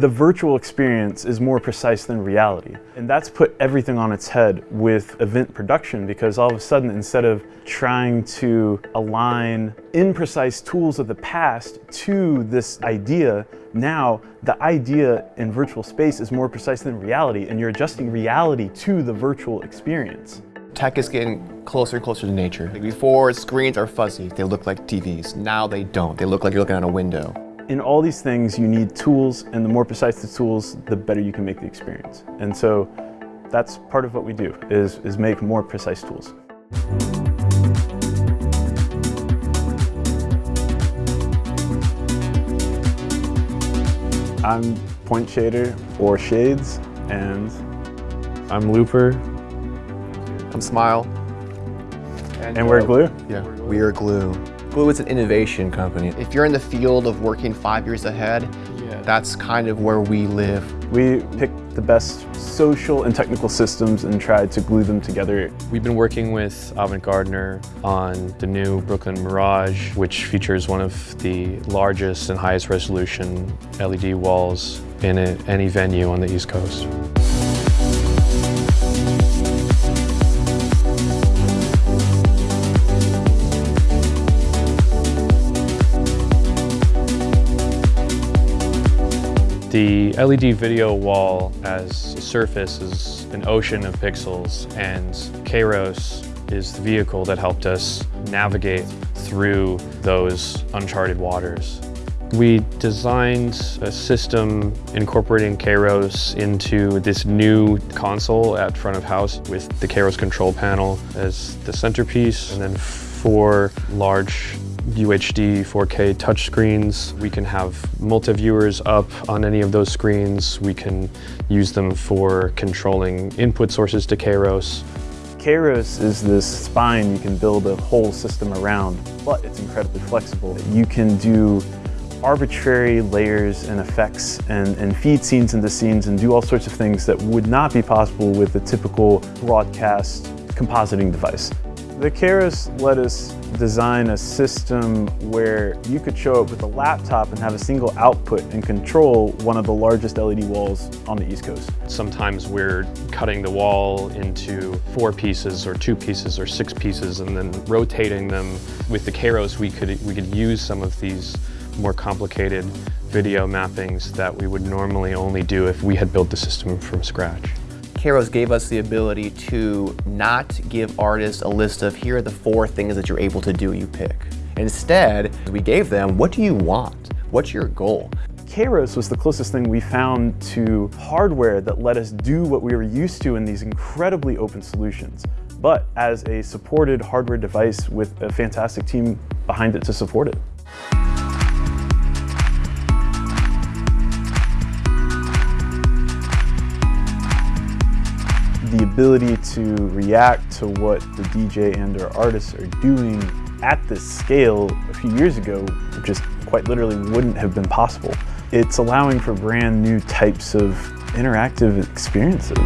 The virtual experience is more precise than reality. And that's put everything on its head with event production because all of a sudden, instead of trying to align imprecise tools of the past to this idea, now the idea in virtual space is more precise than reality and you're adjusting reality to the virtual experience. Tech is getting closer and closer to nature. Before, screens are fuzzy. They look like TVs. Now they don't. They look like you're looking at a window. In all these things, you need tools, and the more precise the tools, the better you can make the experience. And so that's part of what we do, is, is make more precise tools. I'm Point Shader or Shades, and I'm Looper. I'm Smile. And, and we're Glue? Yeah, we are Glue. Glue is an innovation company. If you're in the field of working five years ahead, yeah. that's kind of where we live. We picked the best social and technical systems and tried to glue them together. We've been working with Avant Gardner on the new Brooklyn Mirage, which features one of the largest and highest resolution LED walls in a, any venue on the East Coast. The LED video wall as a surface is an ocean of pixels and Kairos is the vehicle that helped us navigate through those uncharted waters. We designed a system incorporating Kairos into this new console at front of house with the Kairos control panel as the centerpiece and then four large UHD 4K touchscreens. We can have multi-viewers up on any of those screens. We can use them for controlling input sources to Kairos. Kairos is this spine you can build a whole system around, but it's incredibly flexible. You can do arbitrary layers and effects and, and feed scenes into scenes and do all sorts of things that would not be possible with a typical broadcast compositing device. The Kairos let us design a system where you could show up with a laptop and have a single output and control one of the largest LED walls on the East Coast. Sometimes we're cutting the wall into four pieces or two pieces or six pieces and then rotating them. With the Kairos, we could, we could use some of these more complicated video mappings that we would normally only do if we had built the system from scratch. Kairos gave us the ability to not give artists a list of here are the four things that you're able to do, you pick. Instead, we gave them, what do you want? What's your goal? Kairos was the closest thing we found to hardware that let us do what we were used to in these incredibly open solutions, but as a supported hardware device with a fantastic team behind it to support it. Ability to react to what the DJ and or artists are doing at this scale a few years ago just quite literally wouldn't have been possible. It's allowing for brand new types of interactive experiences.